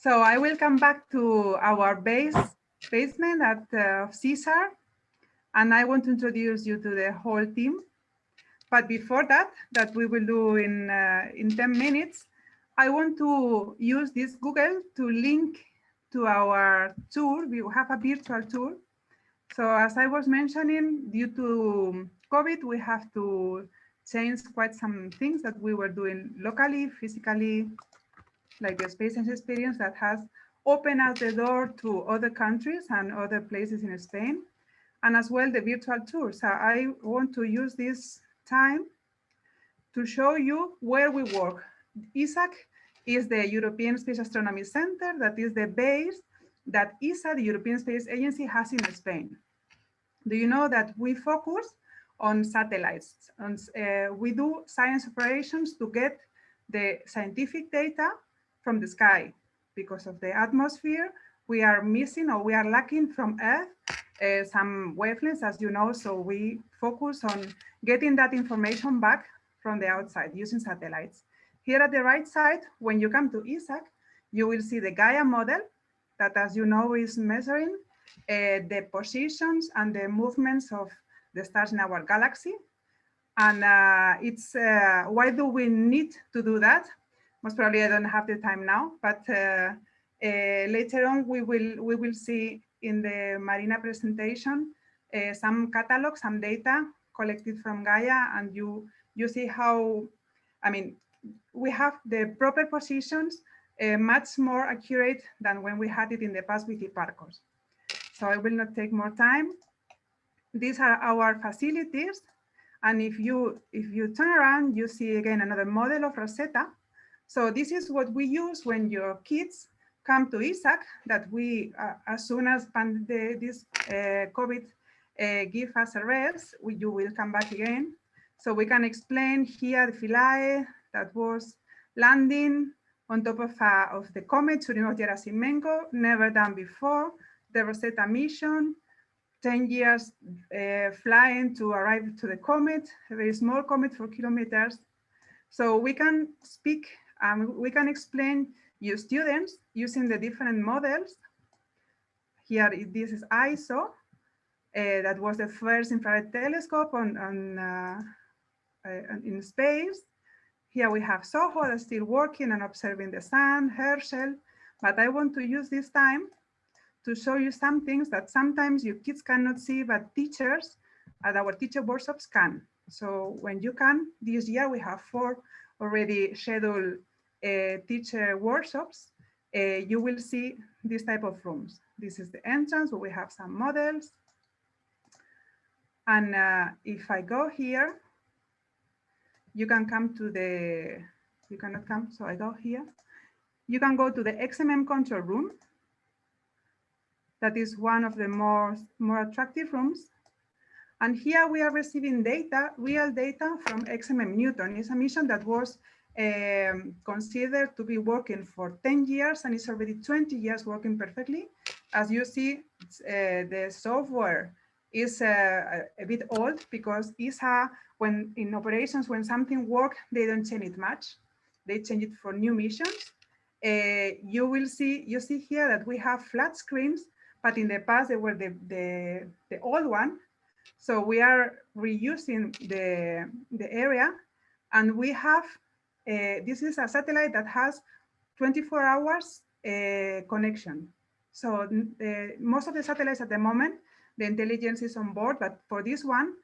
So I will come back to our base basement at uh, CESAR, and I want to introduce you to the whole team. But before that, that we will do in, uh, in 10 minutes, I want to use this Google to link to our tour. We have a virtual tour. So as I was mentioning, due to COVID, we have to change quite some things that we were doing locally, physically, like the space and experience that has opened out the door to other countries and other places in Spain, and as well the virtual tour. So I want to use this time to show you where we work. ESAC is the European Space Astronomy Center, that is the base that ESA, the European Space Agency, has in Spain. Do you know that we focus on satellites? And, uh, we do science operations to get the scientific data from the sky because of the atmosphere. We are missing or we are lacking from Earth uh, some wavelengths, as you know, so we focus on getting that information back from the outside using satellites. Here at the right side, when you come to ESAC, you will see the Gaia model that, as you know, is measuring uh, the positions and the movements of the stars in our galaxy. And uh, it's uh, why do we need to do that? Most probably I don't have the time now, but uh, uh, later on we will we will see in the Marina presentation uh, some catalog, some data collected from Gaia, and you you see how, I mean, we have the proper positions uh, much more accurate than when we had it in the past with Hipparcos. So I will not take more time. These are our facilities. And if you if you turn around, you see again another model of Rosetta. So this is what we use when your kids come to ESAC that we, uh, as soon as the, this uh, COVID uh, give us a rest, we, you will come back again. So we can explain here the Philae that was landing on top of, uh, of the comet Churyumov-Gerasimenko, never done before, the Rosetta mission, 10 years uh, flying to arrive to the comet, a very small comet for kilometers. So we can speak, um, we can explain you students using the different models. Here, this is ISO, uh, that was the first infrared telescope on, on uh, uh, in space. Here we have SOHO that's still working and observing the sun, Herschel, but I want to use this time to show you some things that sometimes your kids cannot see, but teachers at our teacher workshops can. So when you can, this year we have four already scheduled teacher workshops, uh, you will see this type of rooms. This is the entrance where we have some models. And uh, if I go here, you can come to the, you cannot come, so I go here. You can go to the XMM control room. That is one of the more, more attractive rooms. And here we are receiving data, real data from XMM Newton. It's a mission that was um, considered to be working for 10 years and it's already 20 years working perfectly. As you see, uh, the software is uh, a bit old because ESA, when in operations, when something works, they don't change it much. They change it for new missions. Uh, you will see, you see here that we have flat screens, but in the past they were the, the, the old one. So we are reusing the, the area and we have uh, this is a satellite that has 24 hours uh, connection. So uh, most of the satellites at the moment, the intelligence is on board, but for this one,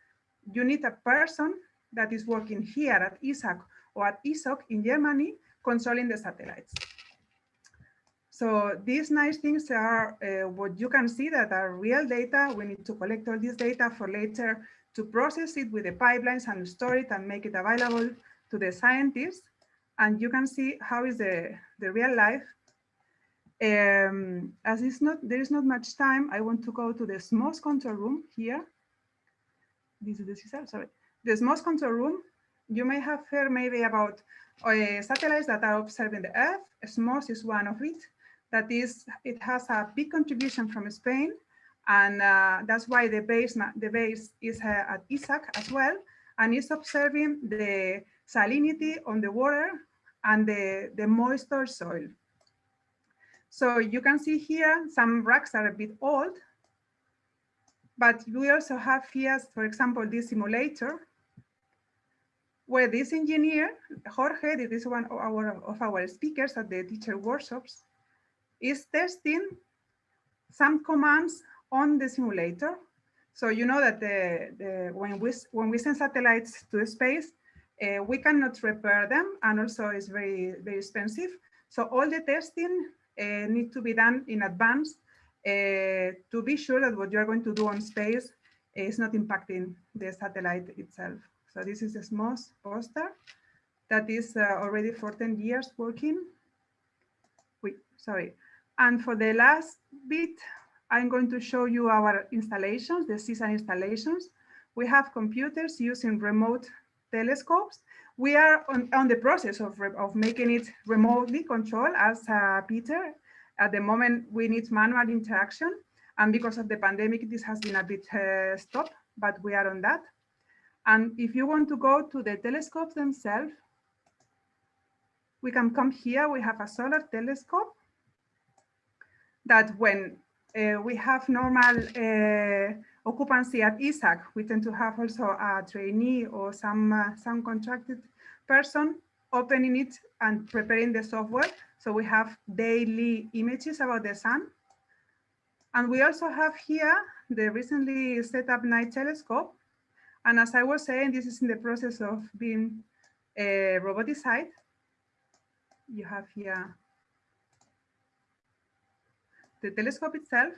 you need a person that is working here at ESAC or at ESOC in Germany, controlling the satellites. So these nice things are uh, what you can see that are real data. We need to collect all this data for later to process it with the pipelines and store it and make it available to the scientists and you can see how is the, the real life. Um, as it's not, there is not much time, I want to go to the SMOS control room here. This is the CESAR, sorry. The SMOS control room, you may have heard maybe about uh, satellites that are observing the Earth. SMOS is one of it. That is, it has a big contribution from Spain, and uh, that's why the base, the base is uh, at ESAC as well, and it's observing the salinity on the water and the, the moisture soil. So you can see here, some racks are a bit old, but we also have here, for example, this simulator, where this engineer, Jorge, this is one of our, of our speakers at the teacher workshops, is testing some commands on the simulator. So you know that the, the, when, we, when we send satellites to space, uh, we cannot repair them and also it's very, very expensive. So all the testing uh, need to be done in advance uh, to be sure that what you're going to do on space is not impacting the satellite itself. So this is a small poster that is uh, already for 10 years working. Wait, sorry. And for the last bit, I'm going to show you our installations, the CESAR installations. We have computers using remote telescopes. We are on, on the process of, of making it remotely controlled as uh, Peter. At the moment, we need manual interaction. And because of the pandemic, this has been a bit uh, stopped, but we are on that. And if you want to go to the telescopes themselves, we can come here. We have a solar telescope that when uh, we have normal uh, occupancy at ESAC, we tend to have also a trainee or some, uh, some contracted person opening it and preparing the software. So we have daily images about the sun. And we also have here the recently set up night telescope. And as I was saying, this is in the process of being uh, roboticized. You have here the telescope itself.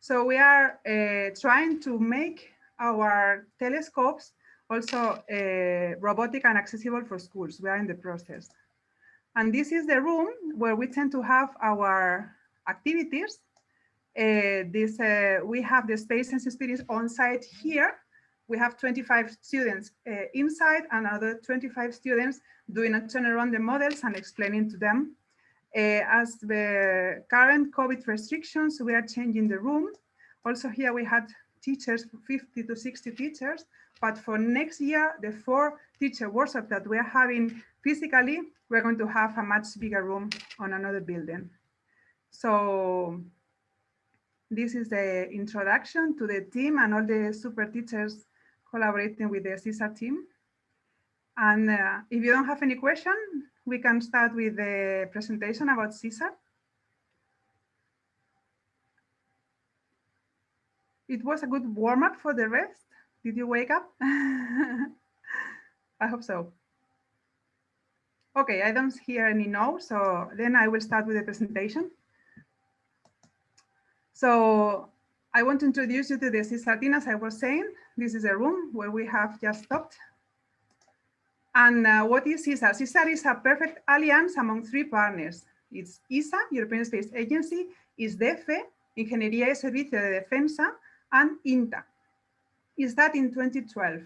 So we are uh, trying to make our telescopes also uh, robotic and accessible for schools. We are in the process. And this is the room where we tend to have our activities. Uh, this uh, We have the space and experience on site here. We have 25 students uh, inside and other 25 students doing a turn around the models and explaining to them as the current COVID restrictions, we are changing the room. Also here we had teachers, 50 to 60 teachers, but for next year, the four teacher workshops that we are having physically, we're going to have a much bigger room on another building. So this is the introduction to the team and all the super teachers collaborating with the CESAR team. And uh, if you don't have any question, we can start with the presentation about CESAR. It was a good warm up for the rest. Did you wake up? I hope so. Okay, I don't hear any no, so then I will start with the presentation. So I want to introduce you to the CESAR team, as I was saying. This is a room where we have just stopped and uh, what is CESAR? CESAR is a perfect alliance among three partners. It's ESA, European Space Agency, ISDEFE, Ingeniería y Servicio de Defensa, and INTA. Is that in 2012?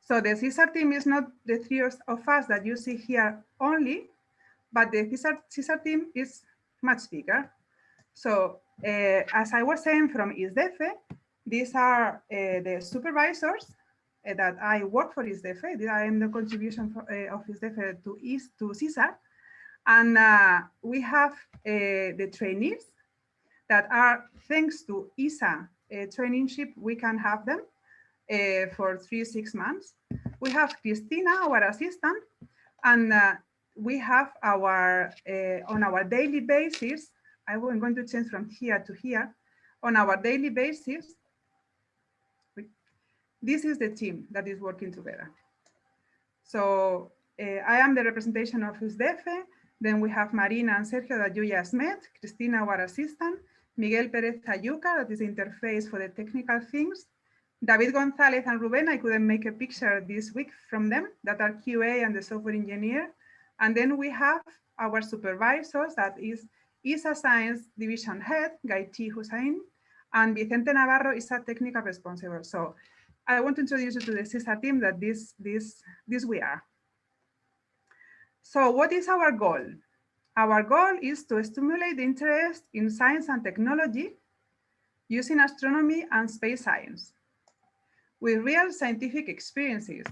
So the CESAR team is not the three of us that you see here only, but the CESAR team is much bigger. So uh, as I was saying from ISDEFE, these are uh, the supervisors Uh, that I work for ISDEFE. I am the contribution for, uh, of ISDEFE to, is, to CESAR. And uh, we have uh, the trainees that are, thanks to ESA uh, traineeship, we can have them for three, six months. We have Christina, our assistant, and we have our, on our daily basis, I'm going to change from here to here, on our daily basis, this is the team that is working together. So uh, I am the representation of ISDEFE. Then we have Marina and Sergio that you just met, Cristina, our assistant, Miguel Perez Ayúcar, that is the interface for the technical things, David Gonzalez and Ruben, I couldn't make a picture this week from them, that are QA and the software engineer. And then we have our supervisors, that is ESA Science Division Head, Gaiti Hussain, and Vicente Navarro is a technical responsible. So I want to introduce you to the CESAR team that this, this, this we are. So what is our goal? Our goal is to stimulate interest in science and technology using astronomy and space science with real scientific experiences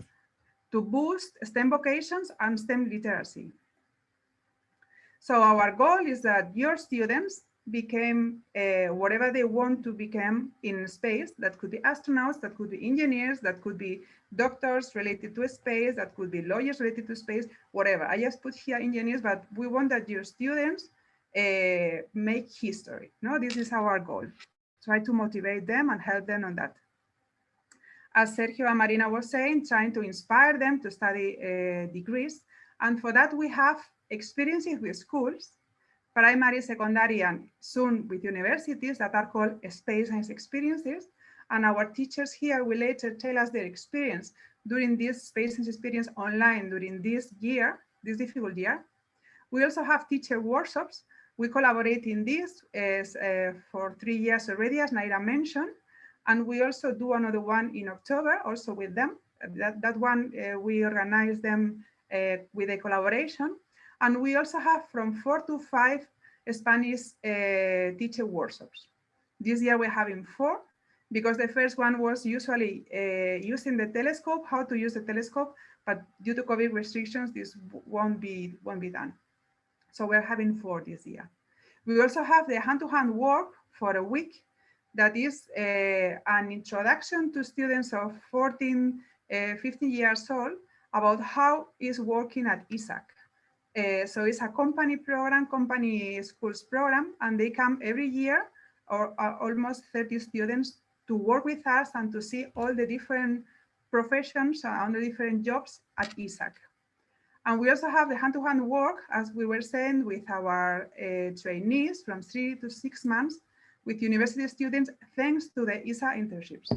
to boost STEM vocations and STEM literacy. So our goal is that your students became uh, whatever they want to become in space. That could be astronauts, that could be engineers, that could be doctors related to space, that could be lawyers related to space, whatever. I just put here engineers, but we want that your students uh, make history. No, this is our goal. Try to motivate them and help them on that. As Sergio and Marina were saying, trying to inspire them to study uh, degrees. And for that, we have experiences with schools primary, secondary, and soon with universities that are called space science experiences. And our teachers here will later tell us their experience during this space science experience online during this year, this difficult year. We also have teacher workshops. We collaborate in this as, uh, for three years already, as Naira mentioned. And we also do another one in October, also with them. That, that one, uh, we organize them uh, with a collaboration. And we also have from four to five Spanish uh, teacher workshops. This year we're having four because the first one was usually uh, using the telescope, how to use the telescope, but due to COVID restrictions, this won't be, won't be done. So we're having four this year. We also have the hand-to-hand -hand work for a week that is uh, an introduction to students of 14, uh, 15 years old about how is working at ESAC. Uh, so it's a company program, company schools program, and they come every year or uh, almost 30 students to work with us and to see all the different professions and the different jobs at ESAC. And we also have the hand-to-hand -hand work, as we were saying, with our uh, trainees from three to six months with university students, thanks to the ESA internships.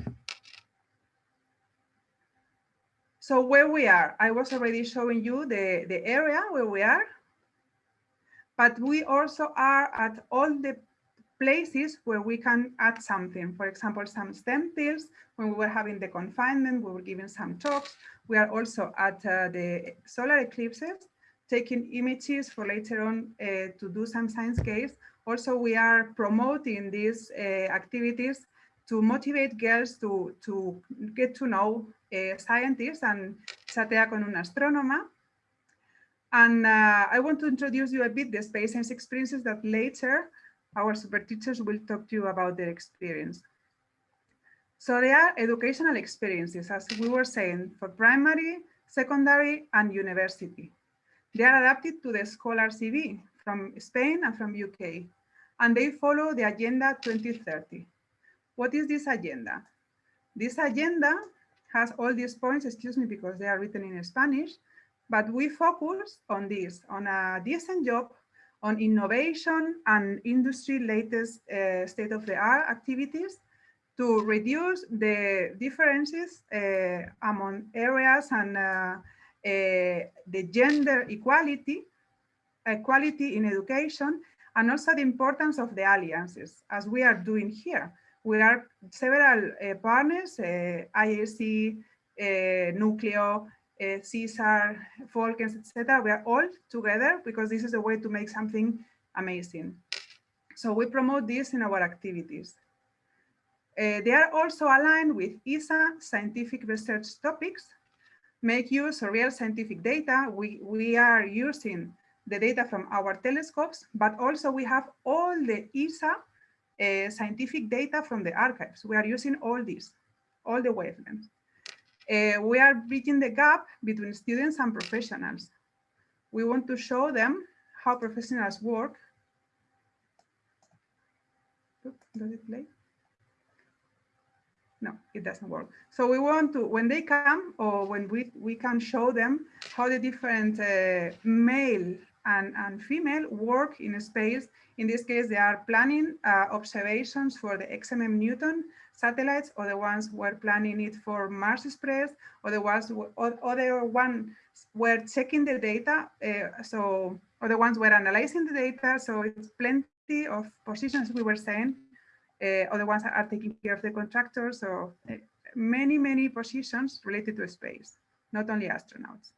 So where we are, I was already showing you the, the area where we are, but we also are at all the places where we can add something. For example, some STEM fields, when we were having the confinement, we were giving some talks. We are also at uh, the solar eclipses, taking images for later on uh, to do some science case. Also, we are promoting these uh, activities to motivate girls to, to get to know uh, scientists and chatea con una astrónoma. And uh, I want to introduce you a bit the space science experiences that later our super teachers will talk to you about their experience. So they are educational experiences, as we were saying, for primary, secondary, and university. They are adapted to the Scholar CV from Spain and from UK, and they follow the Agenda 2030. What is this agenda? This agenda has all these points, excuse me, because they are written in Spanish, but we focus on this, on a decent job, on innovation and industry latest uh, state-of-the-art activities to reduce the differences uh, among areas and uh, uh the gender equality, equality in education, and also the importance of the alliances, as we are doing here we are several uh, partners, uh, IAC, uh, Nucleo, uh, Folkens, etc. We are all together because this is a way to make something amazing. So we promote this in our activities. Uh, they are also aligned with ESA scientific research topics, make use of real scientific data. We, we are using the data from our telescopes, but also we have all the ESA uh, scientific data from the archives. We are using all these, all the wavelengths. Uh, we are bridging the gap between students and professionals. We want to show them how professionals work. Does it play? No, it doesn't work. So we want to, when they come or when we, we can show them how the different uh, male and, and female work in space. In this case, they are planning uh, observations for the XMM Newton satellites, or the ones were planning it for Mars Express, or the ones, or other one were checking the data. Uh, so, or the ones were analyzing the data. So it's plenty of positions we were saying. Uh, other ones are taking care of the contractors. So uh, many, many positions related to space, not only astronauts.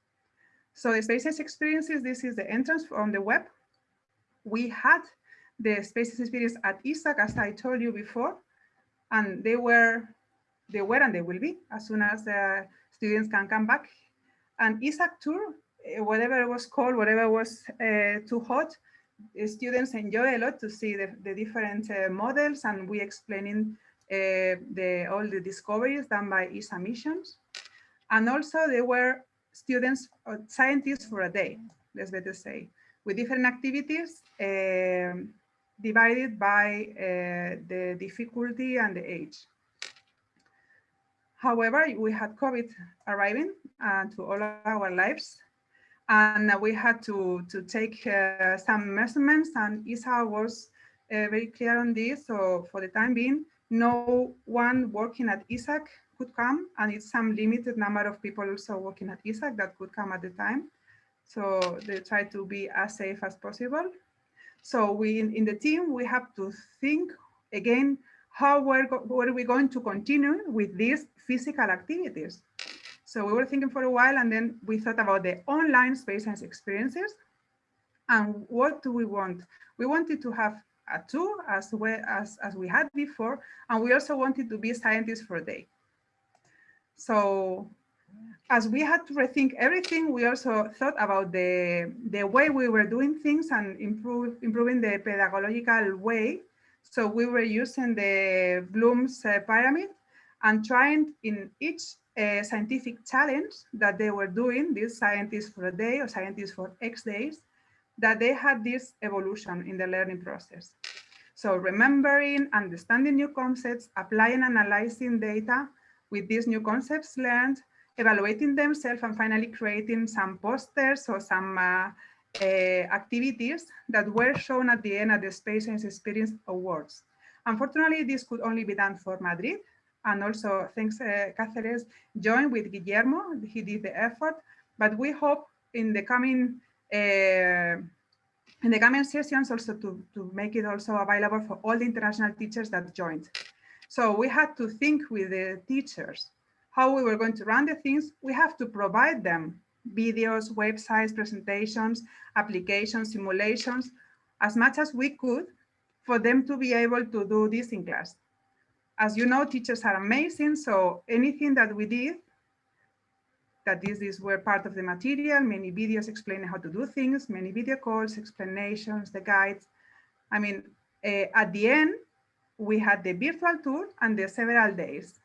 So the Spaces experiences, this is the entrance on the web. We had the Spaces experience at ESAC, as I told you before, and they were, they were and they will be as soon as the students can come back. And ESAC tour, eh, whatever it was called, whatever was uh, too hot, students enjoy a lot to see the, the different uh, models and we explaining uh, the, all the discoveries done by ESA missions. And also there were students, or scientists for a day, let's better say, with different activities um, divided by uh, the difficulty and the age. However, we had COVID arriving uh, to all our lives and we had to, to take uh, some measurements and ESA was uh, very clear on this. So for the time being, no one working at ESAC could come and it's some limited number of people also working at ESAC that could come at the time. So they try to be as safe as possible. So we in, in the team, we have to think again, how we're, are we going to continue with these physical activities? So we were thinking for a while and then we thought about the online space science experiences. And what do we want? We wanted to have a tour as well as, as we had before. And we also wanted to be scientists for a day. So as we had to rethink everything, we also thought about the, the way we were doing things and improve, improving the pedagogical way. So we were using the Bloom's uh, pyramid and trying in each uh, scientific challenge that they were doing, these scientists for a day or scientists for X days, that they had this evolution in the learning process. So remembering, understanding new concepts, applying, analyzing data with these new concepts learned, evaluating themselves, and finally creating some posters or some uh, uh, activities that were shown at the end at the Space Science Experience Awards. Unfortunately, this could only be done for Madrid. And also, thanks, uh, Cáceres joined with Guillermo. He did the effort, but we hope in the coming uh, in the coming sessions also to, to make it also available for all the international teachers that joined. So we had to think with the teachers how we were going to run the things. We have to provide them videos, websites, presentations, applications, simulations, as much as we could for them to be able to do this in class. As you know, teachers are amazing. So anything that we did, that these, these were part of the material, many videos explaining how to do things, many video calls, explanations, the guides. I mean, uh, at the end, we had the virtual tour and the several days.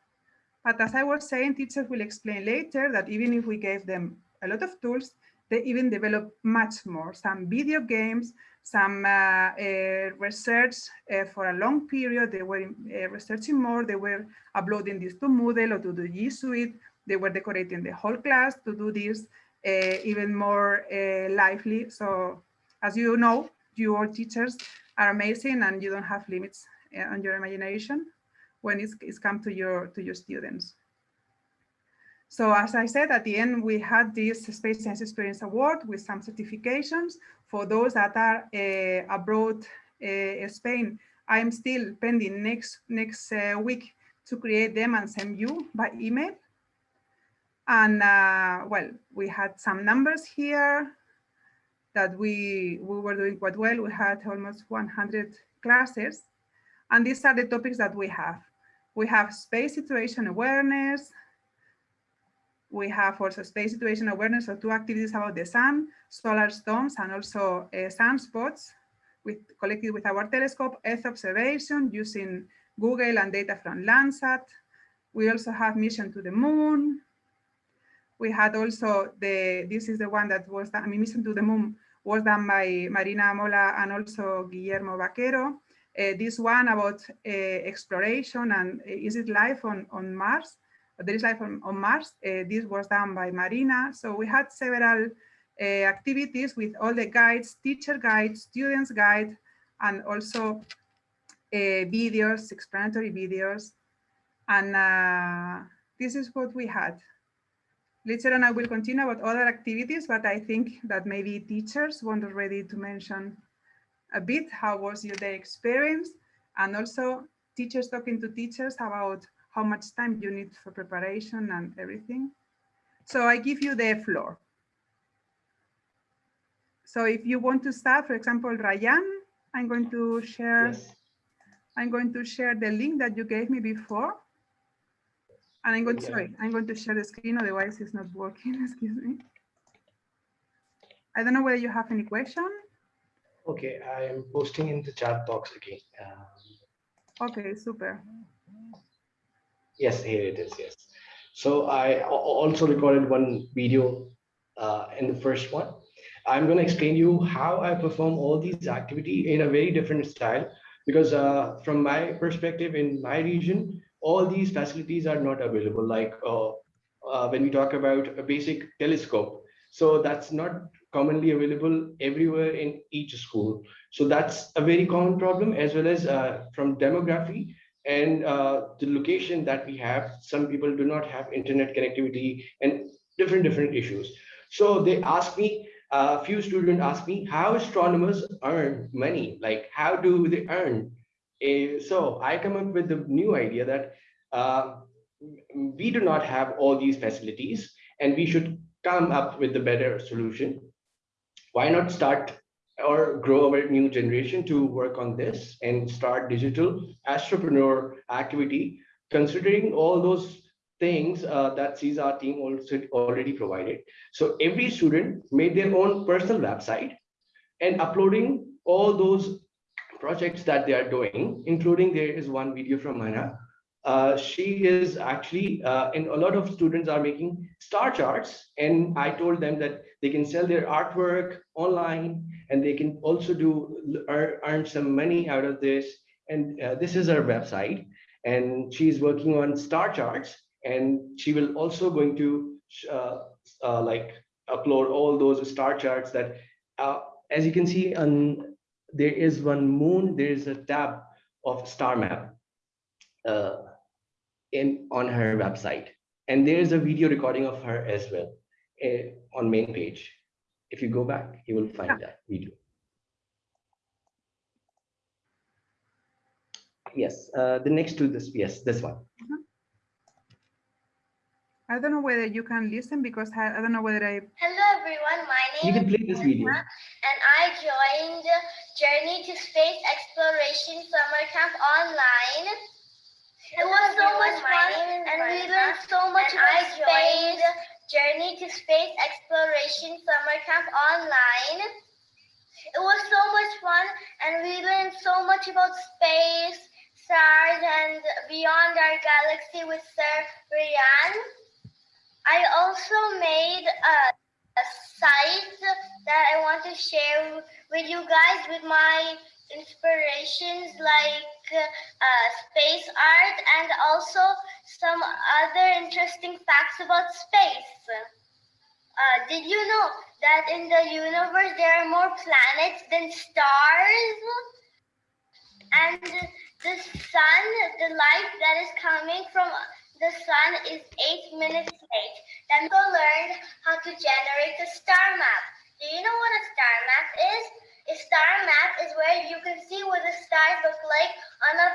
But as I was saying, teachers will explain later that even if we gave them a lot of tools, they even develop much more, some video games, some uh, uh, research uh, for a long period. They were uh, researching more. They were uploading this to Moodle or to the G Suite they were decorating the whole class to do this uh, even more uh, lively. So as you know, you all teachers are amazing and you don't have limits on your imagination when it's, it's come to your, to your students. So as I said, at the end, we had this Space Science Experience Award with some certifications for those that are uh, abroad uh, Spain. I'm still pending next, next uh, week to create them and send you by email. And uh, well, we had some numbers here that we, we were doing quite well. We had almost 100 classes. And these are the topics that we have. We have space situation awareness. We have also space situation awareness, so two activities about the sun, solar storms, and also uh, sunspots with, collected with our telescope, Earth observation using Google and data from Landsat. We also have mission to the moon, we had also the, this is the one that was done, I mean, Mission to the Moon was done by Marina Mola and also Guillermo Vaquero. Uh, this one about uh, exploration and uh, is it life on, on Mars? There is life on, on Mars. Uh, this was done by Marina. So we had several uh, activities with all the guides, teacher guides, students guide, and also videos, explanatory videos. And this is what we had. Later on, I will continue about other activities, but I think that maybe teachers want already to mention a bit how was your day experience and also teachers talking to teachers about how much time you need for preparation and everything. So I give you the floor. So if you want to start, for example, Ryan, I'm going to share yes. I'm going to share the link that you gave me before. And I'm going to, sorry, I'm going to share the screen, otherwise it's not working, excuse me. I don't know whether you have any question. Okay, I am posting in the chat box again. Um, Okay, super. yes, here it is. Yes. So I also recorded one video uh, in the first one. I'm going to explain you how I perform all these activity in a very different style because uh, from my perspective in my region, all these facilities are not available. Like uh, uh, when we talk about a basic telescope, so that's not commonly available everywhere in each school. So that's a very common problem as well as uh, from demography and uh, the location that we have. Some people do not have internet connectivity and different different issues. So they ask me, a few students ask me how astronomers earn money, like how do they earn? So I come up with the new idea that uh, we do not have all these facilities and we should come up with a better solution. Why not start or grow our new generation to work on this and start digital entrepreneur activity, considering all those things uh, that CSR team also already provided. So every student made their own personal website and uploading all those projects that they are doing, including there is one video from Mana. Uh, she is actually, uh, and a lot of students are making star charts. And I told them that they can sell their artwork online and they can also do earn, some money out of this. And uh, this is her website. And she's working on star charts and she will also going to uh, uh, like upload all those star charts that uh, as you can see on there is one moon there is a tab of star map uh, in on her website and there is a video recording of her as well uh, on main page if you go back you will find that video yes uh, the next to this yes this one I don't know whether you can listen because I, I don't know whether I. Hello everyone, my name. you name can play this video and I joined Journey to Space Exploration Summer Camp online. It was so much fun and we learned so much about space. Journey to Space Exploration Summer Camp online. It was so much fun and we learned so much about space, stars and beyond our galaxy with Sir Rian. I also made a, a site that I want to share with you guys with my inspirations like uh, space art and also some other interesting facts about space. Uh, did you know that in the universe there are more planets than stars? And the sun, the light that is coming from the sun is eight minutes late. Then go learn how to generate a star map. Do you know what a star map is? A star map is where you can see what the stars look like on a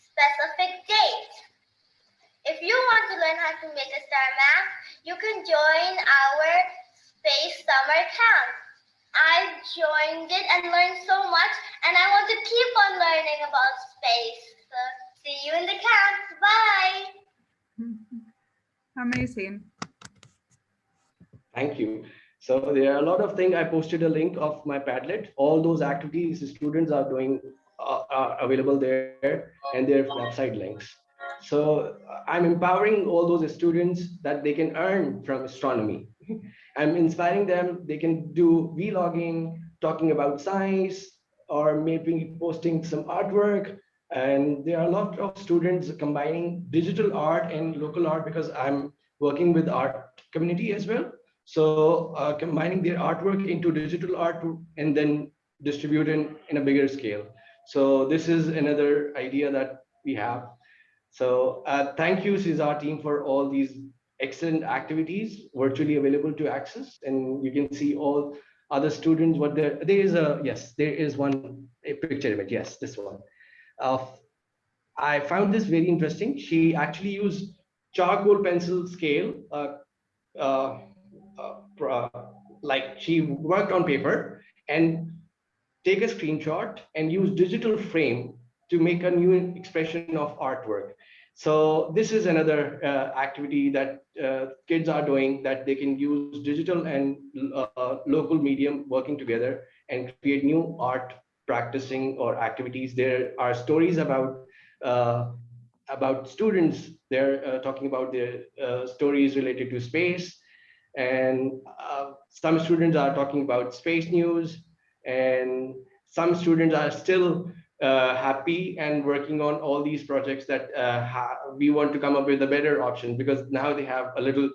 specific date. If you want to learn how to make a star map, you can join our space summer camp. I joined it and learned so much, and I want to keep on learning about space. So, see you in the camp. Bye. Amazing. Thank you. So there are a lot of things. I posted a link of my Padlet. All those activities students are doing uh, are available there and their website links. So I'm empowering all those students that they can earn from astronomy. I'm inspiring them. They can do vlogging, talking about science, or maybe posting some artwork. And there are a lot of students combining digital art and local art because I'm working with art community as well. So uh, combining their artwork into digital art and then distribute in, a bigger scale. So this is another idea that we have. So uh, thank you, CESAR team, for all these excellent activities virtually available to access. And you can see all other students, what there, there is a, yes, there is one a picture image. Yes, this one. Uh, I found this very interesting. She actually used charcoal pencil scale uh, like she worked on paper and take a screenshot and use digital frame to make a new expression of artwork. So this is another uh, activity that uh, kids are doing that they can use digital and uh, local medium working together and create new art practicing or activities. There are stories about uh, about students. They're uh, talking about their uh, stories related to space, and uh, some students are talking about space news, and some students are still uh, happy and working on all these projects that uh, we want to come up with a better option because now they have a little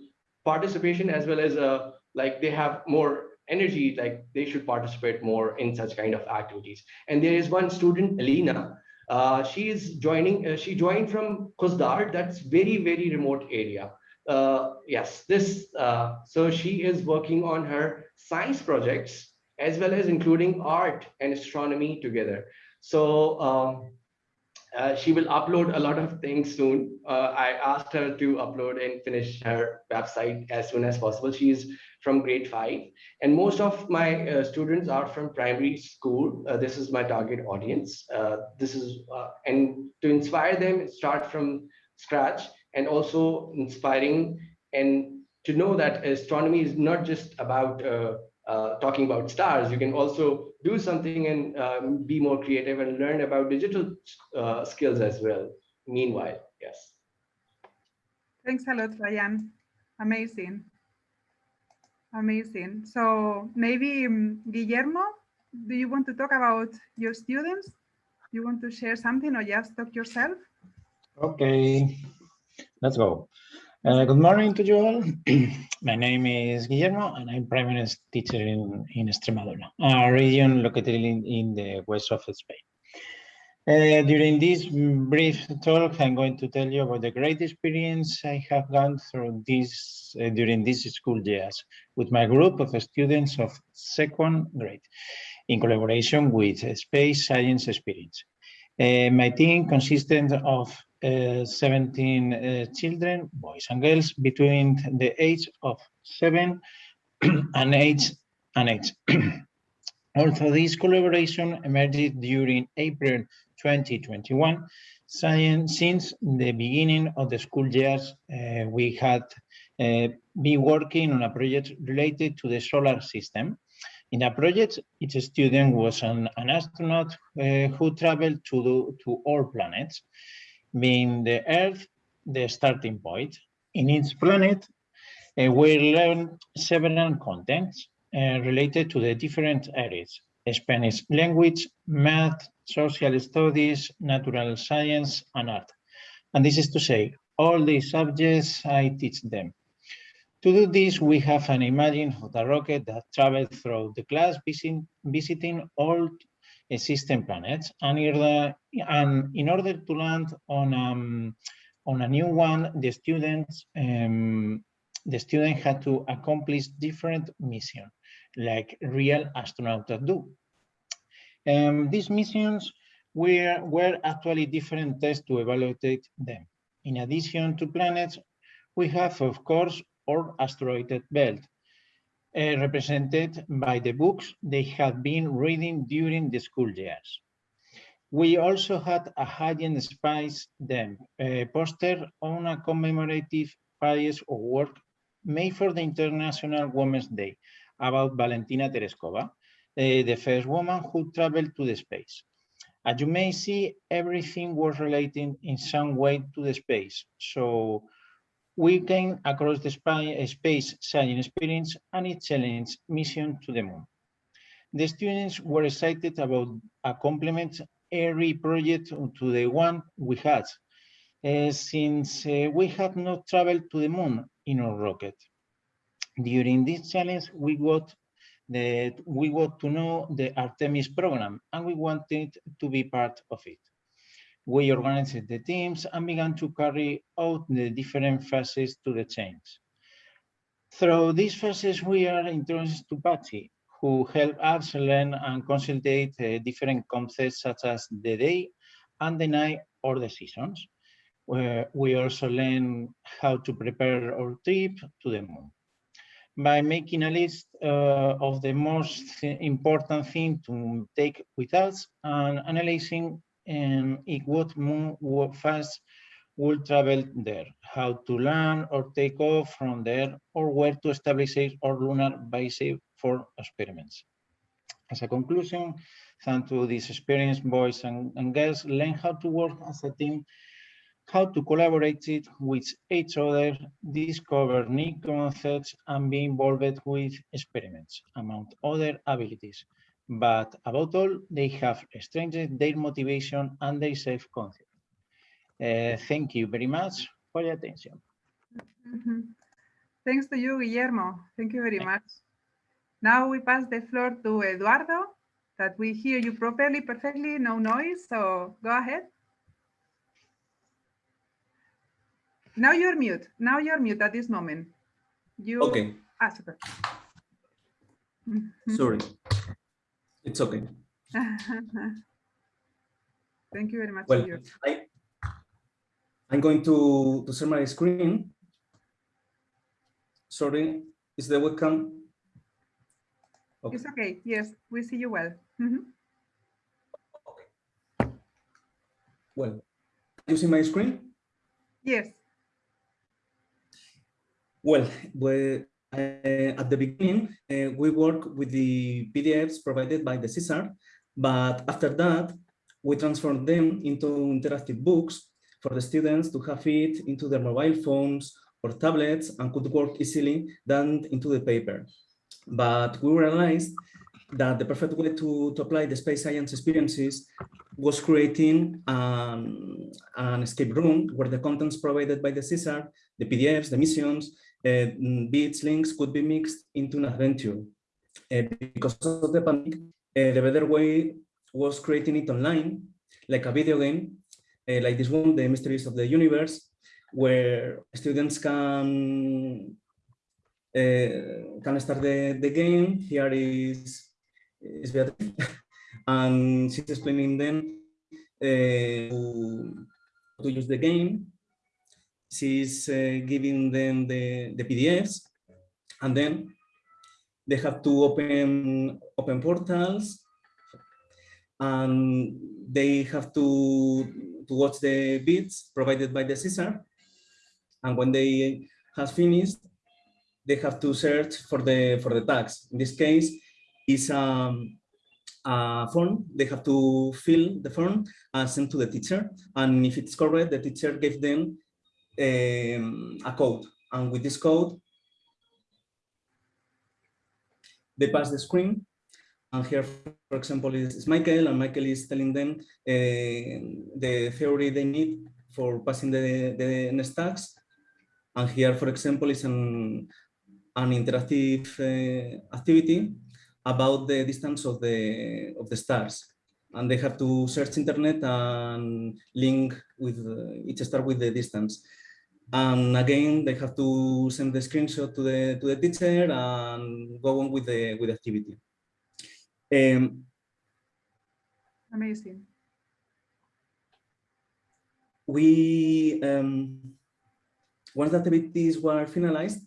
participation as well as uh, like they have more energy like they should participate more in such kind of activities. And there is one student elena uh, she is joining uh, she joined from Khuzdar that's very very remote area uh, yes this uh, so she is working on her science projects as well as including art and astronomy together so um, uh, she will upload a lot of things soon. Uh, I asked her to upload and finish her website as soon as possible. She is from grade five, and most of my uh, students are from primary school. Uh, this is my target audience. Uh, this is uh, and to inspire them, start from scratch, and also inspiring and to know that astronomy is not just about talking about stars. You can also do something and um, be more creative and learn about digital uh, skills as well. Meanwhile, yes. Thanks a lot, Ryan. Amazing. Amazing. So maybe um, Guillermo, do you want to talk about your students? You want to share something or just talk yourself? Okay, let's go. Uh, good morning to you all. My name is Guillermo and I'm primary teacher in, in Extremadura, a region located in, in the west of Spain. Uh, during this brief talk, I'm going to tell you about the great experience I have gone through this uh, during these school years with my group of students of second grade in collaboration with Space Science Experience. Uh, my team consisted of 17 uh, children, boys and girls, between the age of seven and eight and eight. also, this collaboration emerged during April 2021. Since the beginning of the school years, uh, we had uh, been working on a project related to the solar system. In a project, each student was an, an astronaut uh, who traveled to, the, to all planets being the Earth the starting point. In each planet, uh, we learn several contents uh, related to the different areas, Spanish language, math, social studies, natural science, and art. And this is to say, all the subjects I teach them. To do this, we have an imagine of the rocket that travels through the class, visiting, visiting all system planets and in order, and in order to land on um, on a new one the students um, the student had to accomplish different missions like real astronauts do. Um, these missions were were actually different tests to evaluate them. In addition to planets we have of course our asteroid belt uh, represented by the books they had been reading during the school years. We also had a high-end spice them uh, poster on a commemorative piece of work made for the International Women's Day about Valentina Tereshkova, uh, the first woman who traveled to the space. As you may see, everything was related in some way to the space. So we came across the space science experience and its challenge mission to the moon. The students were excited about a complement every project to the one we had, uh, since uh, we had not traveled to the moon in our rocket. During this challenge, we got the, we got to know the Artemis program and we wanted to be part of it we organized the teams and began to carry out the different phases to the change. Through these phases, we are introduced to Patsy, who help us learn and consolidate uh, different concepts such as the day and the night or the seasons. We also learn how to prepare our trip to the moon. By making a list uh, of the most important things to take with us and analyzing and it would move fast will travel there, how to land or take off from there, or where to establish our lunar base for experiments. As a conclusion, thanks to this experience, boys and, and girls learn how to work as a team, how to collaborate it with each other, discover new concepts, and be involved with experiments, among other abilities. But above all, they have strengthened their motivation and their self-concept. Uh, thank you very much for your attention. Mhm. Thanks to you, Guillermo. Thank you very much. Now we pass the floor to Eduardo, that we hear you properly, perfectly, no noise, so go ahead. Now you're mute. Now you're mute at this moment. You Okay, Ah, super. Sorry. It's okay. Thank you very much. Well. I, I'm going to, to share my screen. Sorry, is the webcam? Okay. It's okay. Yes, we see you well. Mhm. Well, you see my screen? Yes. Well, we, uh, at the beginning, uh, we work with the PDFs provided by the CESAR, but after that, we transform them into interactive books for the students to have it into their mobile phones or tablets and could work easily than into the paper. But we realized that the perfect way to, to apply the space science experiences was creating um, an escape room where the contents provided by the CESAR, the PDFs, the missions, uh, bits, links could be mixed into an adventure. Uh, because of the pandemic, uh, the better way was creating it online, like a video game, like this one, The Mysteries of the Universe, where students can uh, can start the, the game. Here is, is Beatriz, and she's explaining them uh, to, to use the game she's uh, giving them the, the PDFs, and then they have to open open portals, and they have to to watch the bits provided by the CESAR, and when they has finished, they have to search for the for the tags. In this case, is um, a form. They have to fill the form and send to the teacher, and if it's correct, the teacher gave them um, a code. And with this code, they pass the screen. And here, for example, is, Michael, and Michael is telling them uh, the theory they need for passing the, the next tags. And here, for example, is an, an interactive uh, activity about the distance of the, of the stars. And they have to search internet and link with uh, each star with the distance. And again, they have to send the screenshot to the to the teacher and go on with the with the activity. Um, Amazing. we um, once the activities were finalized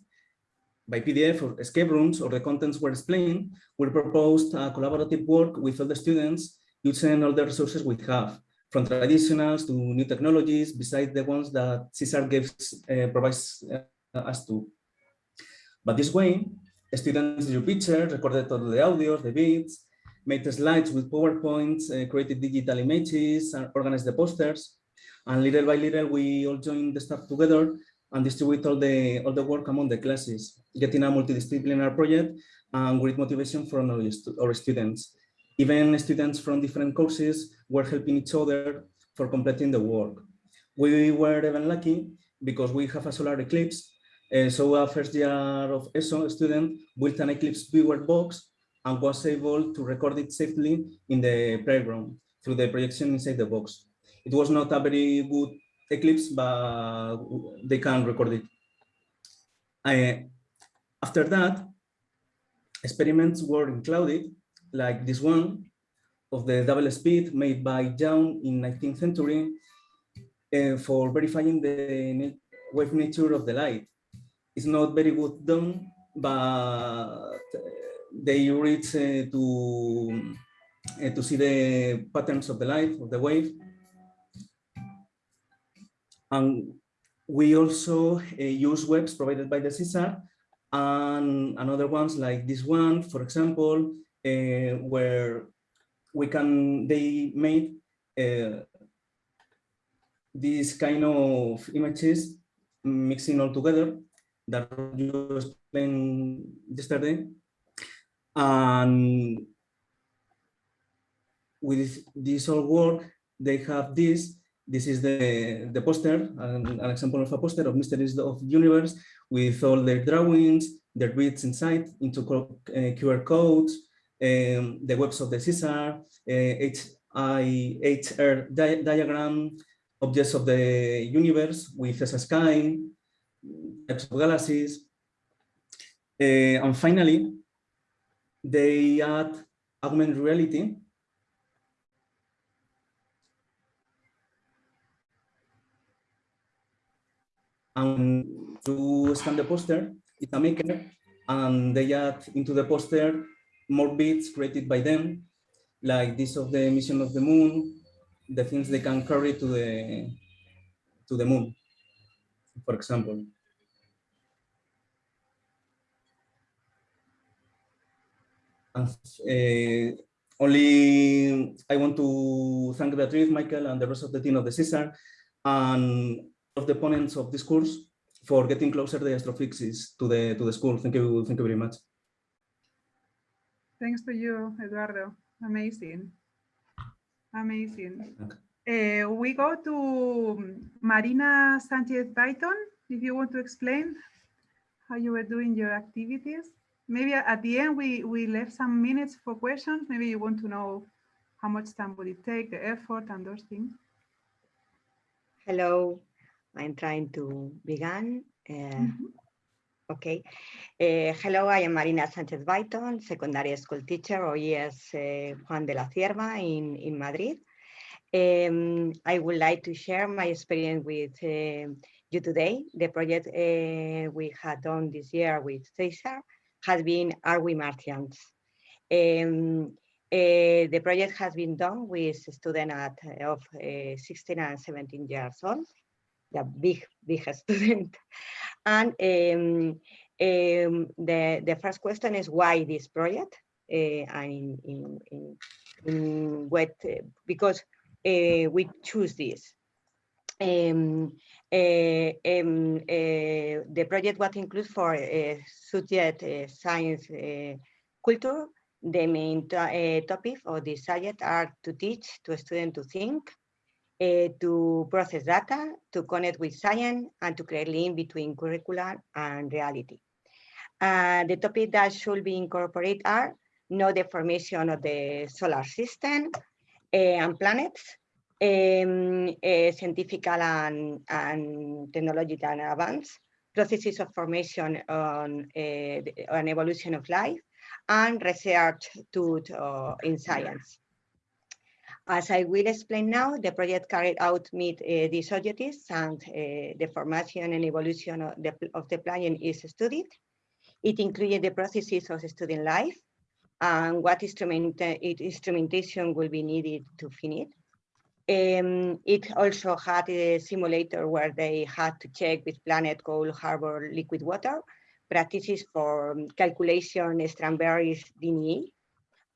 by PDF or escape rooms or the contents were explained, we proposed a collaborative work with all the students using all the resources we have from traditionals to new technologies, besides the ones that CESAR gives, uh, provides uh, us to. But this way, students drew pictures, recorded all the audios, the beats, made slides with PowerPoints, uh, created digital images, and organized the posters. And little by little, we all joined the staff together and distribute all the, all the work among the classes, getting a multidisciplinary project and great motivation from our students. Even students from different courses were helping each other for completing the work. We were even lucky because we have a solar eclipse. Uh, so a first year of ESO student built an eclipse viewer box and was able to record it safely in the playground through the projection inside the box. It was not a very good eclipse, but they can record it. After that, experiments were included like this one of the double slit made by Young in 19th century uh, for verifying the wave nature of the light. It's not very good done, but they reach uh, to uh, to see the patterns of the light of the wave. And we also uh, use webs provided by the CESAR and, and other ones like this one, for example, uh, where we can, they made uh, these kind of images mixing all together that you explained yesterday. And with this all work, they have this. This is the, the poster, an, an example of a poster of Mysteries of the Universe with all their drawings, their bits inside into uh, QR codes, um, the webs of the CESAR, uh, HIHR di diagram, objects of the universe with a sky, types of galaxies. Uh, and finally, they add augmented reality and to scan the poster, it's a maker, and they add into the poster more bits created by them, like this of the mission of the moon, the things they can carry to the to the moon, for example. Uh, only I want to thank Beatriz, Michael, and the rest of the team of the CESAR, and of the opponents of this course for getting closer the astrophysics to the to the school. Thank you, thank you very much. Thanks to you, Eduardo. Amazing. Amazing. Uh, we go to Marina Sanchez Baiton, if you want to explain how you were doing your activities. Maybe at the end, we, we left some minutes for questions. Maybe you want to know how much time would it take, the effort and those things. Hello, I'm trying to begin. Uh, mm -hmm. Okay. Uh, hello, I am Marina Sanchez Baiton, secondary school teacher, IES uh, Juan de la Cierva in, in Madrid. Um, I would like to share my experience with uh, you today. The project we had done this year with CESAR has been Are We Martians? Um, the project has been done with students of uh, 16 and 17 years old, the big, big student. And um, um, the, the first question is why this project? Uh, and in, in, in what, because uh, we choose this. Um, uh, um, uh, the project was included for subject science culture. The main topic of the subject are to teach to students to think, uh, to process data, to connect with science, and to create link between curriculum and reality. Uh, the topic that should be incorporated are know the formation of the solar system uh, and planets, um, uh, scientific and, and technological advance, processes of formation on, on evolution of life, and research to, uh, in science. As I will explain now, the project carried out meet uh, these objectives and uh, the formation and evolution of the, of the is studied. It included the processes of student life and what instrument, instrumentation will be needed to finish. Um, it also had a simulator where they had to check with Planet Cold Harbor liquid water, practices for calculation Strawberry's DNA,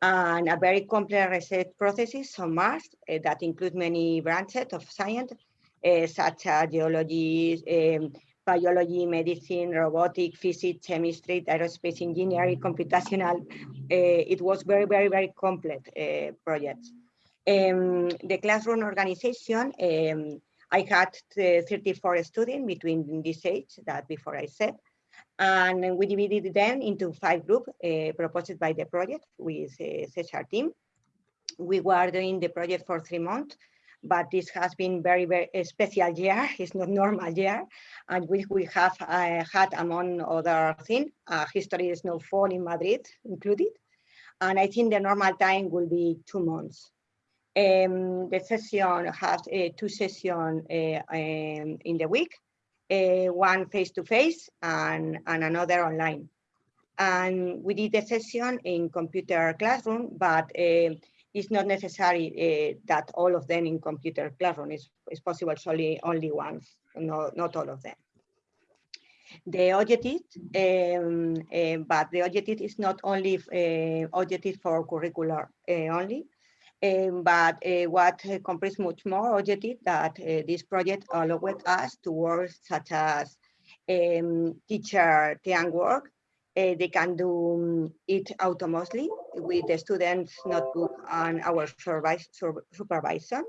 and a very complex research processes on Mars uh, that include many branches of science, uh, such as geology, um, biology, medicine, robotics, physics, chemistry, aerospace engineering, computational. It was very, very, very complex projects. Um, the classroom organization, um, I had 34 students between this age that before I said, and we divided them into five groups uh, proposed by the project with uh, CESAR team. We were doing the project for three months, but this has been very, very special year. It's not normal year. And we, we have uh, had, among other things, uh, history snowfall in Madrid included. And I think the normal time will be two months. Um, the session has uh, two sessions uh, um, in the week, uh, one face-to-face -face and, and another online. And we did the session in computer classroom, but uh, it's not necessary uh, that all of them in computer classroom. It's, it's possible only, only no, not all of them. the objective, um, uh, but the objective is not only objective for curricular only, um, but uh, what completes much more objective that uh, this project allowed us to work such as um, teacher teamwork. Uh, they can do it autonomously with the students notebook and our supervisor.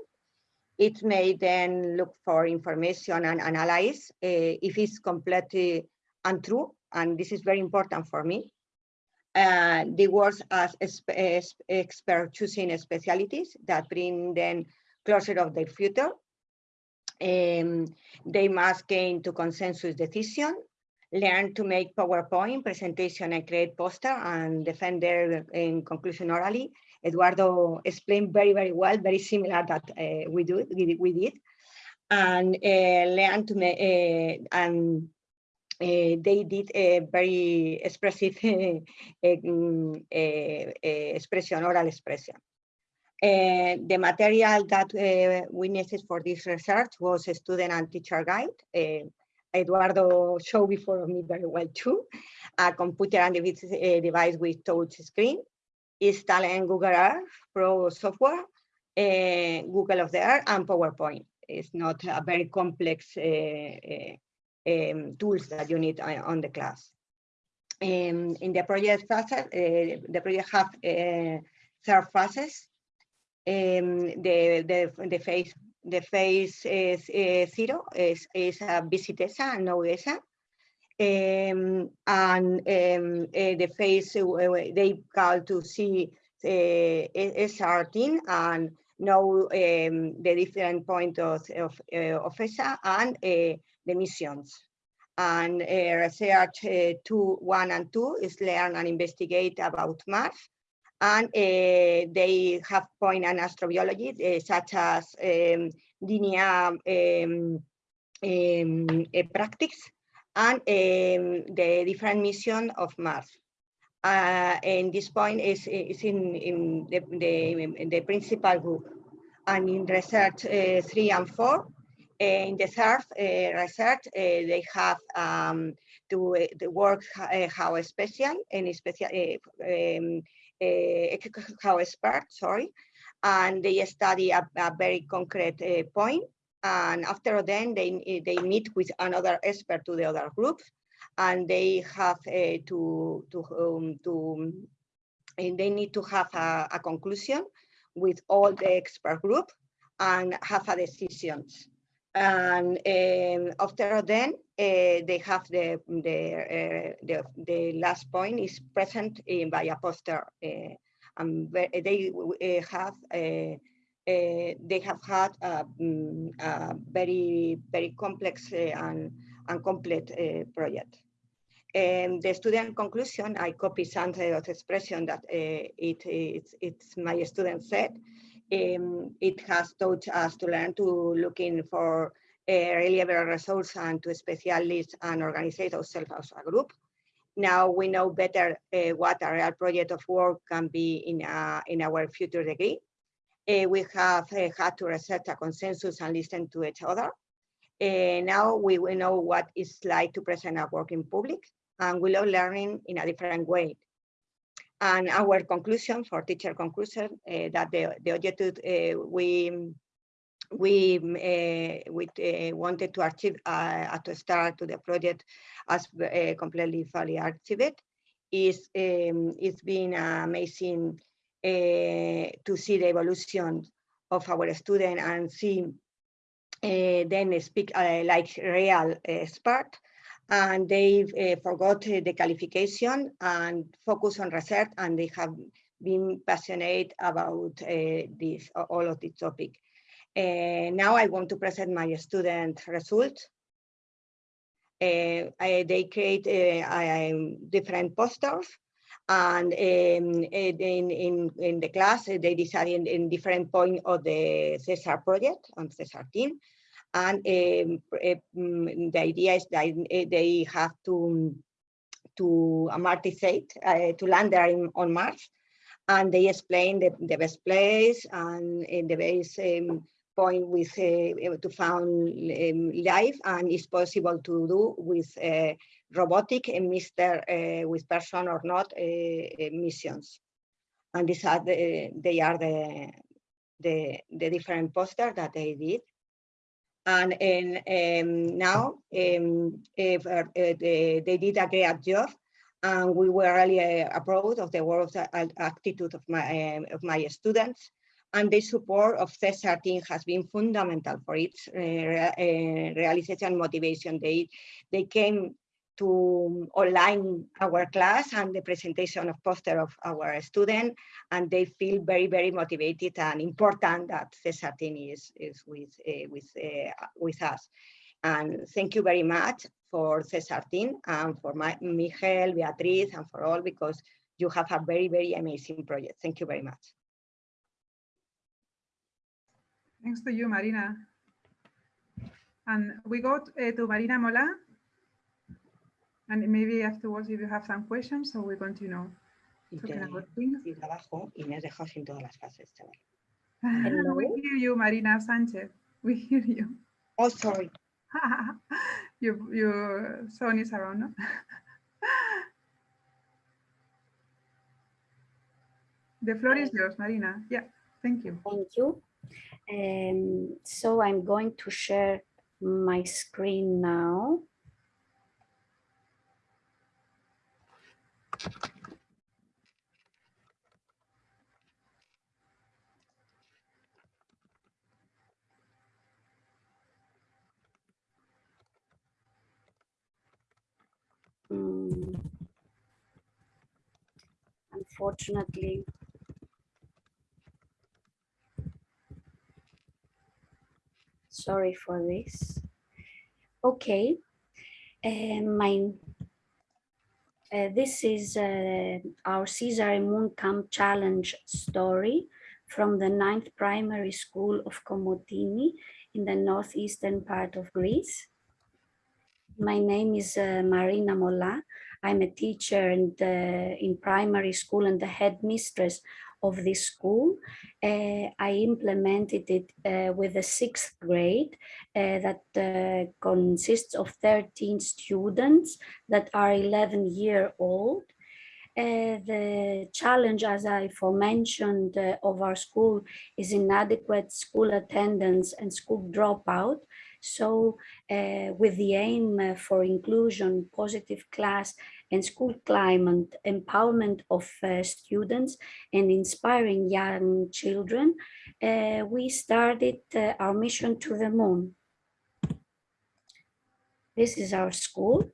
It may then look for information and analyze uh, if it's completely untrue, and this is very important for me. Uh, they work as expert choosing specialties that bring them closer of their future. Um, they must gain to consensus decision, learn to make PowerPoint presentation and create poster and defend their in conclusion orally. Eduardo explained very, very well, very similar that uh, we do, we, we did. And uh, learn to make, uh, and uh, they did a very expressive um, expression, oral expression. Uh, the material that uh, we needed for this research was a student and teacher guide. Eduardo showed before me very well too, a computer and device with touch screen, installing Google Earth Pro software, Google of the Earth and PowerPoint. It's not a very complex um, tools that you need on the class. Um, in the project phase, uh, the project have uh, third phases. Um, the, the, the phase the phase is, is zero is, is a visit ESA and no ESA. Um, and um, uh, the phase uh, they call to see uh, SR13 and know um, the different point of, of, uh, of ESA and uh, the missions. And uh, research uh, two, one and two is learn and investigate about Mars. And uh, they have point point and astrobiology, such as um, linear um, um, practice and the different mission of Mars. Uh, and this point is, is in, in the, the, the principal group. And in research uh, three and four, in the third uh, research, uh, they have um, to, uh, to work how special and special um, how expert, sorry, and they study a, a very concrete point. And after then, they they meet with another expert to the other group, and they have to to um, to and they need to have a, a conclusion with all the expert group and have a decisions. And um, after then, uh, they have the the, uh, the, the last point is present in by a poster. Uh, and they have they have had a, um, a very very complex and and complete project. The student conclusion, I copy Sandro's expression that it, it's, it's my student said, um, it has taught us to learn to looking for a reliable resource and to specialists and organize ourselves as a group. Now we know better uh, what a real project of work can be in, in our future degree. Uh, we have uh, had to reset a consensus and listen to each other. Uh, now we will know what it's like to present our work in public and we love learning in a different way. And our conclusion for teacher conclusion uh, that the, the objective uh, we we uh, we uh, wanted to achieve uh, to start to the project as uh, completely fully achieved is um, it's been amazing uh, to see the evolution of our student and see uh, them speak like real expert and they uh, forgot the qualification and focus on research and they have been passionate about uh, this all of this topic. Now I want to present my student results. I, they create different posters and um, in, in, in the class they decided in, different point of the CESAR project on CESAR team and um, um, the idea is that eh, they have to to amortize, uh, to land there in, on Mars, and they explain the, the best place and the best um, point with uh, to found um, life, and it's possible to do with uh, robotic and. Uh, with person or not missions. And these are the, they are the, the, the different posters that they did. And, um, now um, if, uh, they, they did a great job and we were really uh, proud of the work of attitude of my, um, of my students and the support of CESAR team has been fundamental for its uh, uh, realization motivation. They, they came to online our class and the presentation of poster of our student and they feel very very motivated and important that CESAR team is, is with, uh, with, uh, with us. And thank you very much for CESAR team and for my, Miguel, Beatriz and for all because you have a very very amazing project. Thank you very much. Thanks to you, Marina. And we go uh, to Marina Mola. And maybe afterwards, if you have some questions, so we continue Y talking te about things. y trabajo y me has dejado sin todas las fases, chaval. we hear you, Marina Sanchez. We hear you. Oh, sorry. your, your son is around, no? the floor is yours, Marina. Yeah, thank you. Thank you. Um, so I'm going to share my screen now. Mm. Unfortunately, sorry for this. Okay, uh, my uh, this is uh, our CESAR and Moon Camp Challenge story from the ninth primary school of Komotini in the northeastern part of Greece. My name is uh, Marina Mola. I'm a teacher and, uh, in primary school and the headmistress of this school. Uh, I implemented it uh, with the sixth grade uh, that uh, consists of 13 students that are 11 year old. Uh, the challenge, as I forementioned, uh, of our school is inadequate school attendance and school dropout. So with the aim for inclusion, positive class and school climate, empowerment of uh, students and inspiring young children, uh, we started uh, our mission to the moon. This is our school.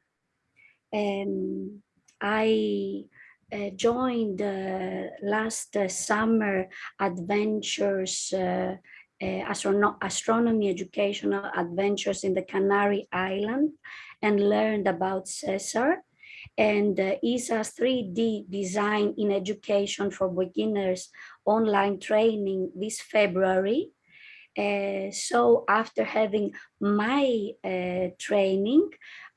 Um, I uh, joined uh, last uh, summer adventures uh, astrono astronomy educational adventures in the Canary Island and learned about CESAR and uh, ESA's 3D design in education for beginners online training this February. Uh, so after having my uh, training,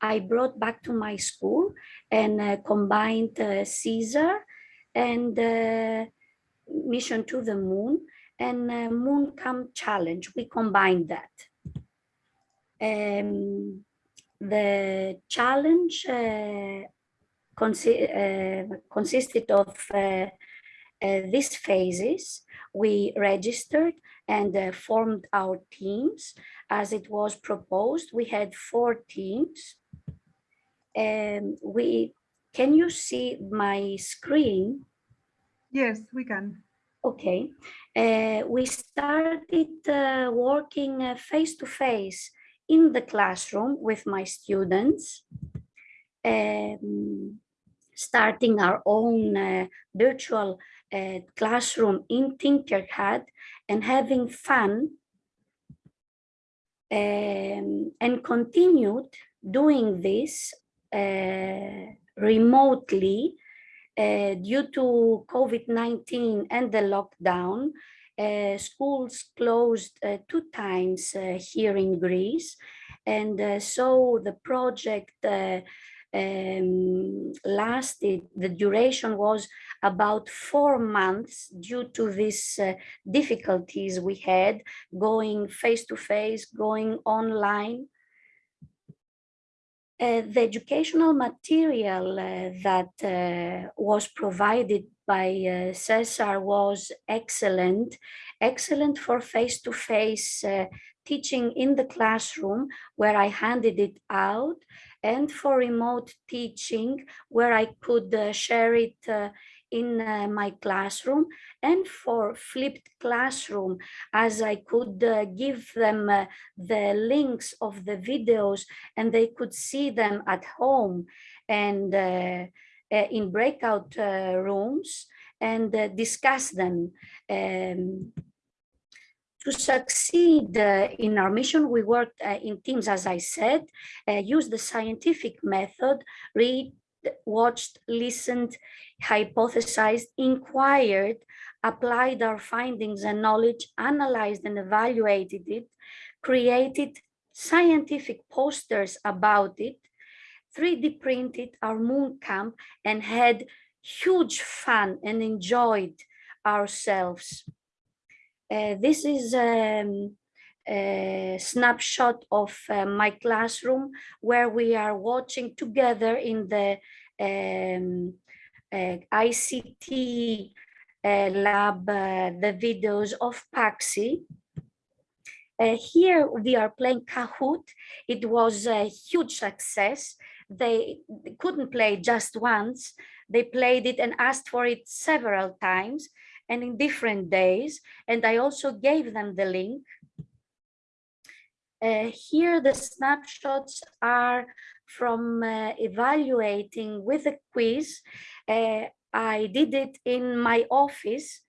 I brought back to my school and uh, combined uh, CESAR and uh, Mission to the Moon and uh, Moon Camp Challenge. We combined that. Um, the challenge uh, consi uh, consisted of uh, uh, these phases. We registered and formed our teams as it was proposed. We had four teams. And we can you see my screen? Yes, we can. Okay, uh, we started uh, working uh, face to face in the classroom with my students. Um, starting our own uh, virtual uh, classroom in Tinkercad and having fun um, and continued doing this uh, remotely uh, due to COVID-19 and the lockdown. Uh, schools closed uh, two times here in Greece. And so the project um, lasted, the duration was about four months due to these uh, difficulties we had going face to face, going online. Uh, the educational material uh, that uh, was provided by uh, CESAR was excellent, excellent for face-to-face -face, teaching in the classroom where I handed it out and for remote teaching where I could share it in uh, my classroom and for flipped classroom as I could uh, give them uh, the links of the videos and they could see them at home and uh, uh, in breakout uh, rooms and discuss them. Um, to succeed uh, in our mission, we worked uh, in teams, as I said, uh, used the scientific method, read, watched, listened, hypothesized, inquired, applied our findings and knowledge, analyzed and evaluated it, created scientific posters about it, 3D printed our moon camp and had huge fun and enjoyed ourselves. Uh, this is um, a snapshot of uh, my classroom where we are watching together in the um, uh, ICT uh, lab uh, the videos of Paxi. here we are playing Kahoot. It was a huge success. They couldn't play just once. They played it and asked for it several times and in different days. And I also gave them the link. Uh, here the snapshots are from uh, evaluating with a quiz. Uh, I did it in my office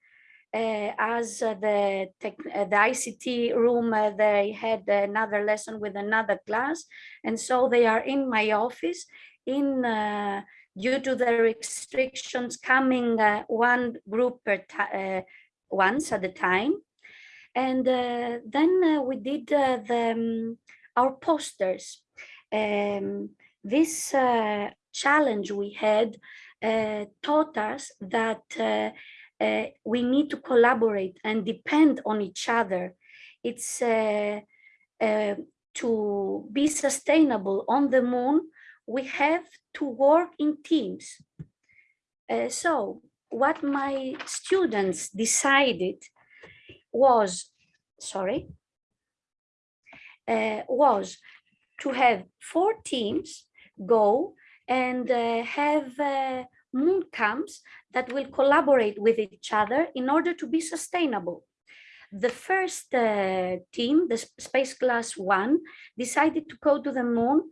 uh, as uh, the, uh, the ICT room, they had another lesson with another class. And so they are in my office in due to the restrictions coming one group per once at a time. And then we did the, um, our posters um, this uh, challenge we had uh, taught us that uh, uh we need to collaborate and depend on each other. It's uh, uh, to be sustainable on the moon, we have to work in teams. so what my students decided was, sorry, was to have four teams go and uh, have uh, moon camps that will collaborate with each other in order to be sustainable. The first uh, team, the Space Class 1, decided to go to the moon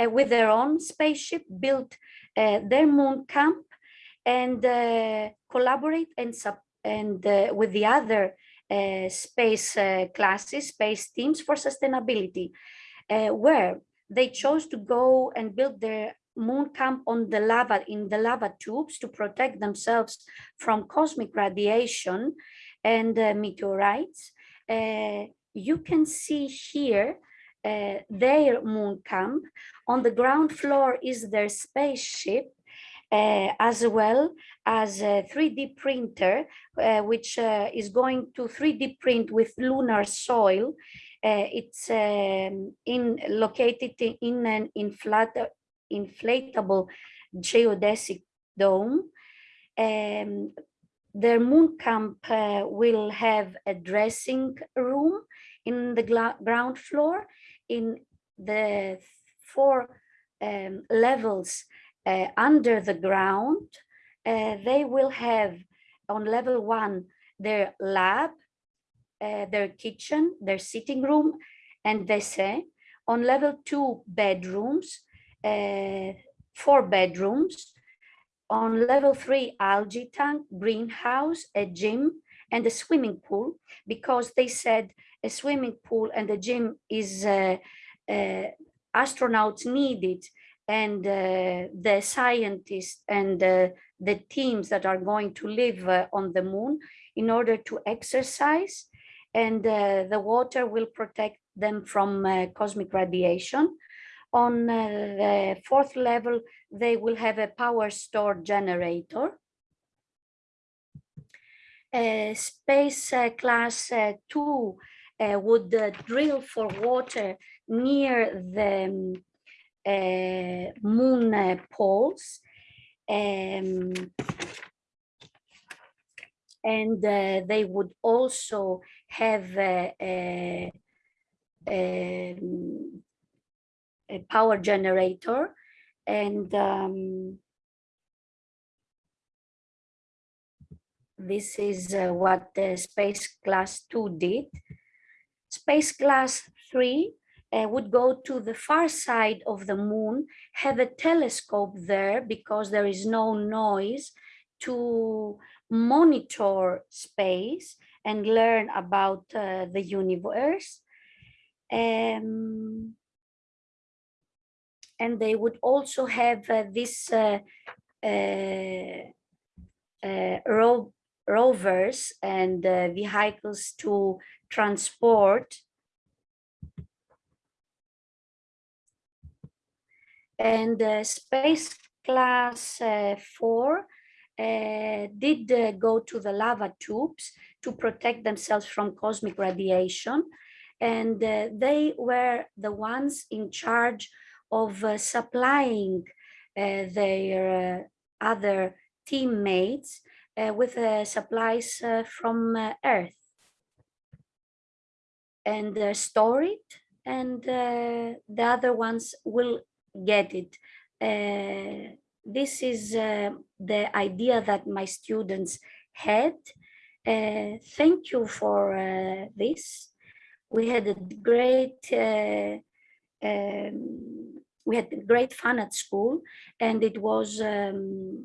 uh, with their own spaceship, build uh, their moon camp and uh, collaborate and, and with the other space classes, space teams for sustainability uh, where they chose to go and build their moon camp on the lava in the lava tubes to protect themselves from cosmic radiation and uh, meteorites. Uh, you can see here uh, their moon camp. On the ground floor is their spaceship uh, as well as a 3D printer, uh, which uh, is going to 3D print with lunar soil uh, it's um, in located in an inflat inflatable geodesic dome. Um, their moon camp uh, will have a dressing room in the ground floor in the four um, levels uh, under the ground. Uh, they will have on level one their lab uh, their kitchen, their sitting room, and they say on level two bedrooms, uh, four bedrooms, on level three algae tank, greenhouse, a gym, and a swimming pool, because they said a swimming pool and a gym is uh, uh, astronauts needed and uh, the scientists and uh, the teams that are going to live uh, on the moon in order to exercise and uh, the water will protect them from uh, cosmic radiation. On uh, the fourth level, they will have a power store generator. space class two would drill for water near the um, uh, moon uh, poles. Um, and uh, they would also have a, a, um, a power generator and um, this is uh, what the space class 2 did. Space class 3 uh, would go to the far side of the moon, have a telescope there because there is no noise to monitor space and learn about uh, the universe. Um, and they would also have uh, this uh, uh, uh ro rovers and vehicles to transport and space class 4 uh, did uh, go to the lava tubes to protect themselves from cosmic radiation. And uh, they were the ones in charge of uh, supplying uh, their uh, other teammates with supplies from Earth. And store it, and the other ones will get it this is uh, the idea that my students had. Uh, thank you for uh, this. We had a great, uh, um, we had great fun at school and it was um,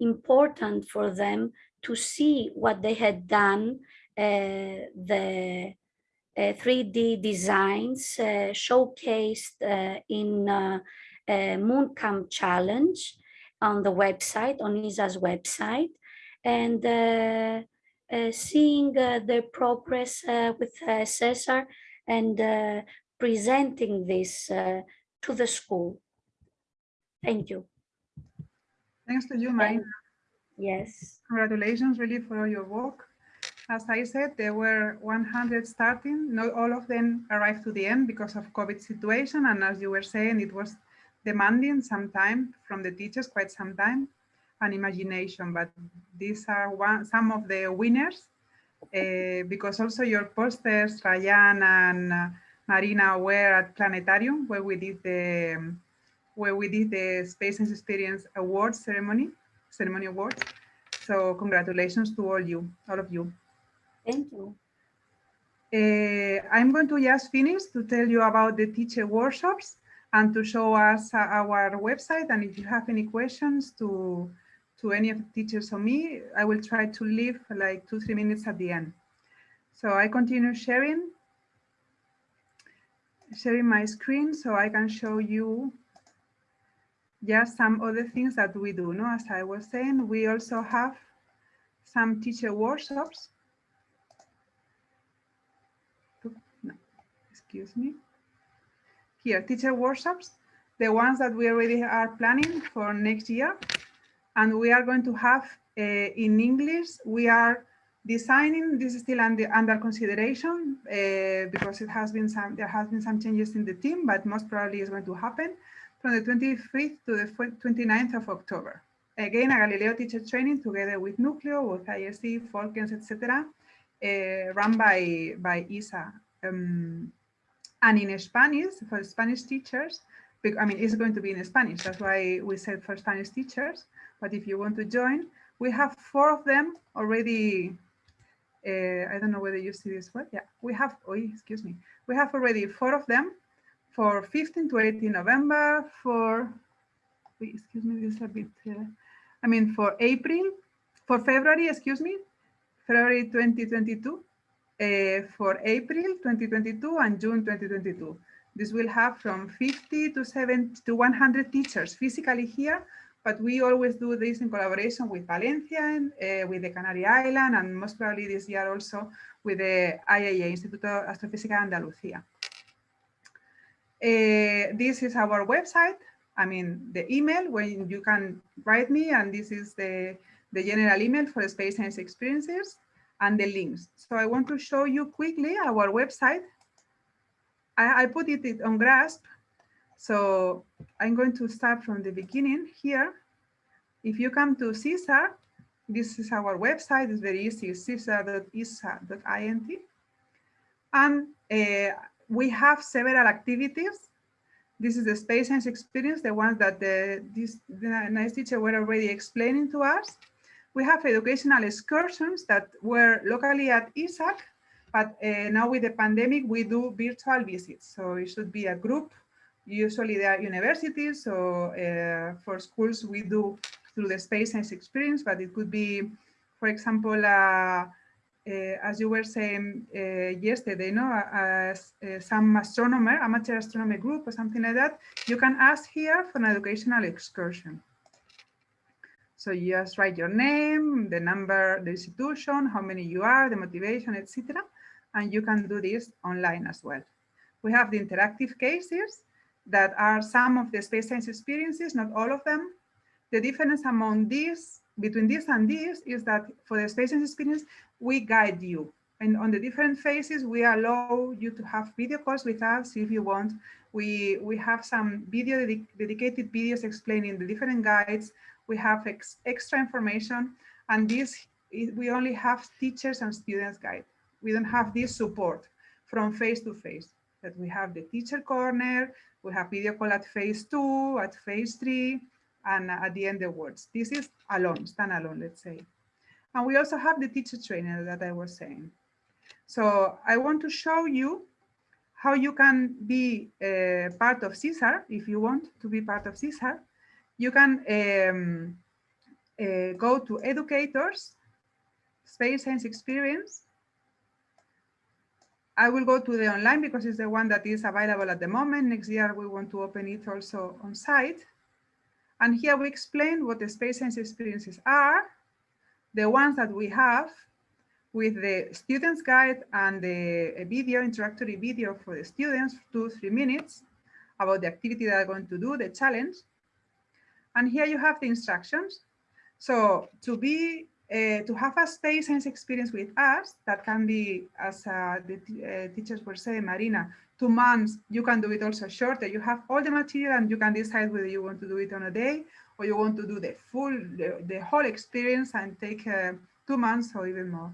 important for them to see what they had done, uh, the 3D uh, designs showcased in Mooncamp challenge on the website, on ESA's website, and uh, uh, seeing uh, the progress with CESAR and presenting this to the school. Thank you. Thanks to you, Marina. Yes. Congratulations really for all your work. As I said, there were 100 starting. Not all of them arrived to the end because of COVID situation. And as you were saying, it was demanding some time from the teachers, quite some time, and imagination. But these are one, some of the winners, uh, because also your posters, Ryan and uh, Marina, were at Planetarium, where we did the um, where we did the Space and Experience Awards ceremony, ceremony awards. So congratulations to all you, all of you. Thank you. Uh, I'm going to just finish to tell you about the teacher workshops and to show us our website. And if you have any questions to, to any of the teachers or me, I will try to leave like two, three minutes at the end. So I continue sharing, sharing my screen so I can show you just some other things that we do. No, As I was saying, we also have some teacher workshops. No, excuse me here, teacher workshops, the ones that we already are planning for next year. And we are going to have uh, in English, we are designing, this is still under, under consideration uh, because it has been some, there has been some changes in the team, but most probably is going to happen from the 25th to the 29th of October. Again, a Galileo teacher training together with NUCLIO, with ISC, Folkens, etc., uh, run by, by ESA. Um, and in Spanish, for Spanish teachers, I mean, it's going to be in Spanish. That's why we said for Spanish teachers. But if you want to join, we have four of them already. Uh, I don't know whether you see this one. Yeah, we have, oh, excuse me. We have already four of them for 15 to 18 November, for, excuse me, this is a bit, uh, I mean, for April, for February, excuse me, February 2022, uh, for April 2022 and June 2022. This will have from 50 to 70 to 100 teachers physically here, but we always do this in collaboration with Valencia, and, uh, with the Canary Island, and most probably this year also with the IAA, Instituto Astrofísica Andalucía. Uh, this is our website. I mean, the email when you can write me, and this is the, the general email for Space Science Experiences and the links. So I want to show you quickly our website. I, I put it on GRASP. So I'm going to start from the beginning here. If you come to CESAR, this is our website, it's very easy, cesar.esa.int. And uh, we have several activities. This is the space science experience, the ones that the, this the nice teacher were already explaining to us. We have educational excursions that were locally at ESAC, but uh, now with the pandemic, we do virtual visits. So it should be a group. Usually they are universities, so uh, for schools, we do through the space science experience, but it could be, for example, uh, as you were saying yesterday, no, uh, some astronomer, amateur astronomy group or something like that, you can ask here for an educational excursion. So you just write your name, the number, the institution, how many you are, the motivation, etc. And you can do this online as well. We have the interactive cases that are some of the space science experiences, not all of them. The difference among these, between this and this, is that for the space science experience, we guide you. And on the different phases, we allow you to have video calls with us if you want. We, we have some video dedic dedicated videos explaining the different guides. We have ex extra information. And this, we only have teachers and students guide. We don't have this support from face to face that we have the teacher corner, we have video call at phase two, at phase three, and at the end the words. This is alone, standalone, let's say. And we also have the teacher trainer that I was saying. So I want to show you how you can be uh, part of CESAR if you want to be part of CESAR. You can um, uh, go to educators, space science experience. I will go to the online because it's the one that is available at the moment. Next year, we want to open it also on site. And here we explain what the space science experiences are, the ones that we have with the student's guide and the video, introductory video for the students, two, three minutes about the activity they are going to do, the challenge. And here you have the instructions. So to be, uh, to have a space science experience with us, that can be, as uh, the uh, teachers were saying, Marina, two months, you can do it also shorter. You have all the material and you can decide whether you want to do it on a day or you want to do the full, the, the whole experience and take uh, two months or even more.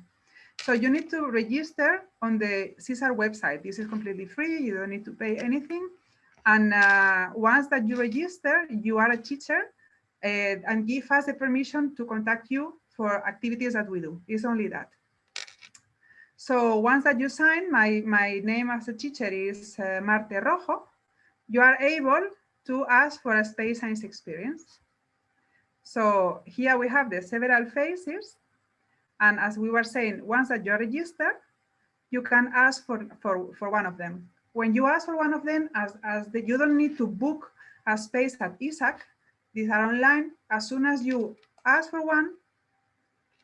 So you need to register on the CESAR website. This is completely free. You don't need to pay anything. And uh, once that you register, you are a teacher uh, and give us the permission to contact you for activities that we do. It's only that. So once that you sign, my, my name as a teacher is uh, Marte Rojo, you are able to ask for a space science experience. So here we have the several phases. And as we were saying, once that you're registered, you can ask for, for, for one of them. When you ask for one of them, as, as the, you don't need to book a space at ESAC, these are online. As soon as you ask for one,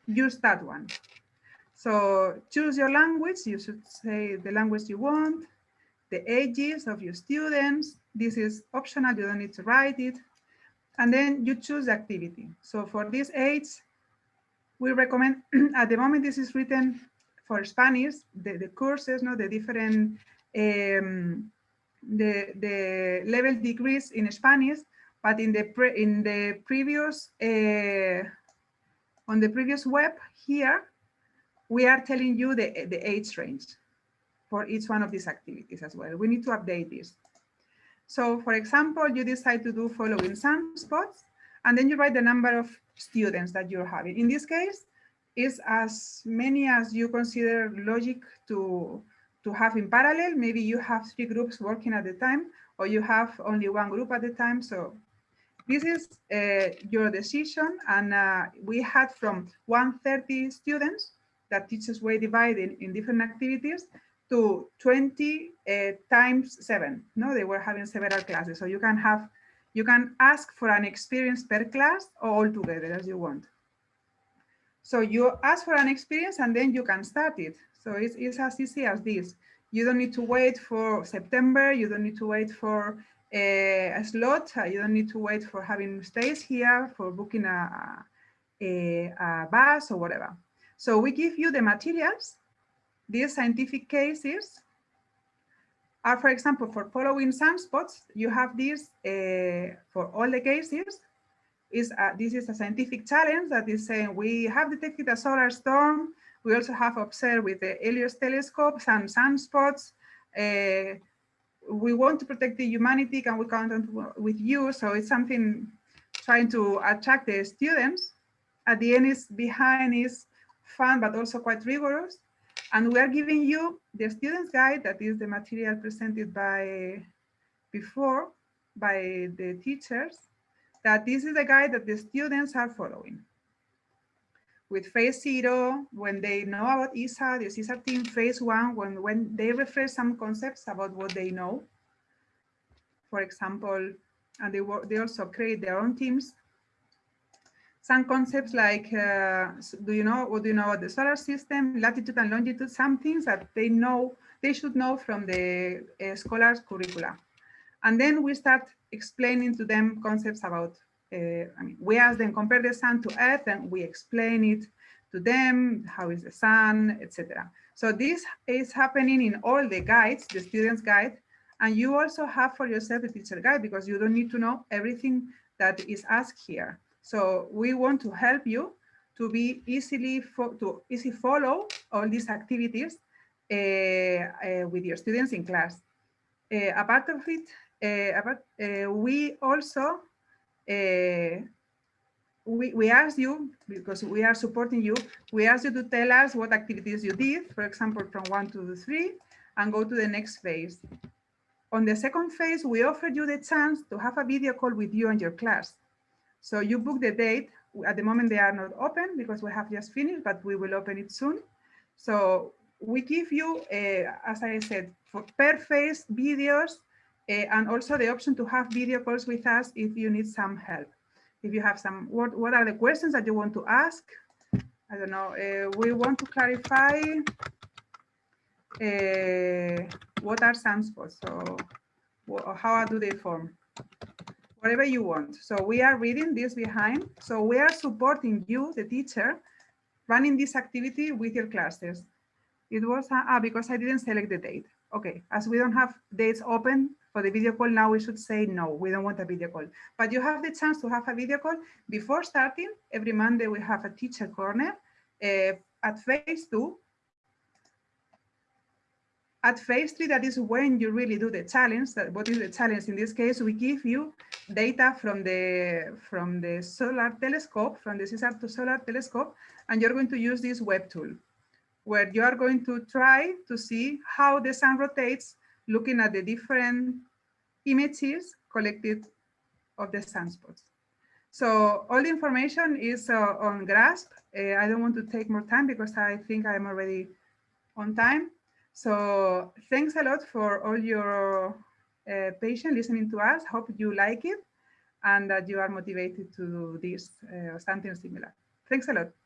you start one. So choose your language. You should say the language you want, the ages of your students. This is optional. You don't need to write it. And then you choose activity. So for this age, we recommend, at the moment this is written for Spanish, the, the courses, no, the different, um, the, the level degrees in Spanish, but in the, pre, in the previous, uh, on the previous web here, we are telling you the, the age range for each one of these activities as well. We need to update this. So for example, you decide to do following some sunspots, and then you write the number of students that you're having. In this case, is as many as you consider logic to, to have in parallel. Maybe you have three groups working at the time, or you have only one group at the time. So this is uh, your decision. And uh, we had from 130 students that teachers were divided in different activities to 20 uh, times seven. No, they were having several classes. So you can have, you can ask for an experience per class or all together as you want. So you ask for an experience and then you can start it. So it's, it's as easy as this. You don't need to wait for September. You don't need to wait for a, a slot. You don't need to wait for having stays here, for booking a, a, a bus or whatever. So we give you the materials, these scientific cases, are, for example, for following sunspots, you have this uh, for all the cases. Is this is a scientific challenge that is saying we have detected a solar storm. We also have observed with the Helios telescope some sunspots. Uh, we want to protect the humanity. Can we count on with you? So it's something trying to attract the students. At the end is behind is fun, but also quite rigorous. And we are giving you the student's guide, that is the material presented by before by the teachers, that this is the guide that the students are following. With phase zero, when they know about ESA, the ESA team, phase one, when, when they refresh some concepts about what they know. For example, and they, they also create their own teams some concepts like, uh, do you know, what do you know about the solar system, latitude and longitude, some things that they know, they should know from the uh, scholars curricula. And then we start explaining to them concepts about, uh, I mean, we ask them compare the sun to earth and we explain it to them, how is the sun, etc. So this is happening in all the guides, the student's guide, and you also have for yourself the teacher guide because you don't need to know everything that is asked here. So we want to help you to be easily to easy follow all these activities uh, uh, with your students in class. Uh, apart of it, apart, we also we, we ask you, because we are supporting you, we ask you to tell us what activities you did, for example, from one to three, and go to the next phase. On the second phase, we offered you the chance to have a video call with you and your class. So you book the date. At the moment, they are not open because we have just finished, but we will open it soon. So we give you, uh, as I said, for per phase videos uh, and also the option to have video calls with us if you need some help. If you have some, what, what are the questions that you want to ask? I don't know, uh, we want to clarify what are sunspots, so how do they form? whatever you want. So we are reading this behind. So we are supporting you, the teacher, running this activity with your classes. It was, uh, ah, because I didn't select the date. Okay, as we don't have dates open for the video call, now we should say no, we don't want a video call. But you have the chance to have a video call before starting. Every Monday we have a teacher corner. Uh, at phase two, at phase three, that is when you really do the challenge. That what is the challenge? In this case, we give you data from the from the solar telescope, from the CESAR to solar telescope, and you're going to use this web tool, where you are going to try to see how the sun rotates, looking at the different images collected of the sunspots. So all the information is uh, on GRASP. Uh, I don't want to take more time because I think I'm already on time. So thanks a lot for all your uh, patience listening to us. Hope you like it and that you are motivated to do this uh, or something similar. Thanks a lot.